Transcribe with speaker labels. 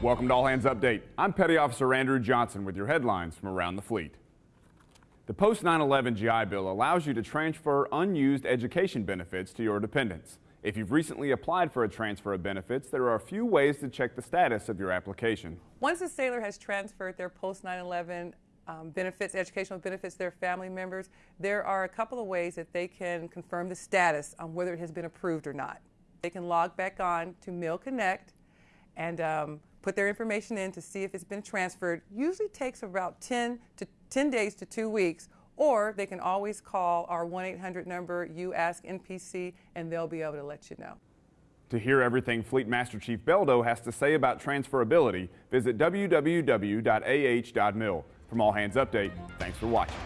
Speaker 1: Welcome to All Hands Update. I'm Petty Officer Andrew Johnson with your headlines from around the fleet. The post 9-11 GI Bill allows you to transfer unused education benefits to your dependents. If you've recently applied for a transfer of benefits, there are a few ways to check the status of your application.
Speaker 2: Once a sailor has transferred their post 9-11 um, benefits, educational benefits to their family members, there are a couple of ways that they can confirm the status on whether it has been approved or not. They can log back on to milConnect and um, put their information in to see if it's been transferred. Usually takes about 10 to 10 days to two weeks, or they can always call our 1-800 number, you ask NPC, and they'll be able to let you know.
Speaker 1: To hear everything Fleet Master Chief Beldo has to say about transferability, visit www.ah.mil. From All Hands Update, thanks for watching.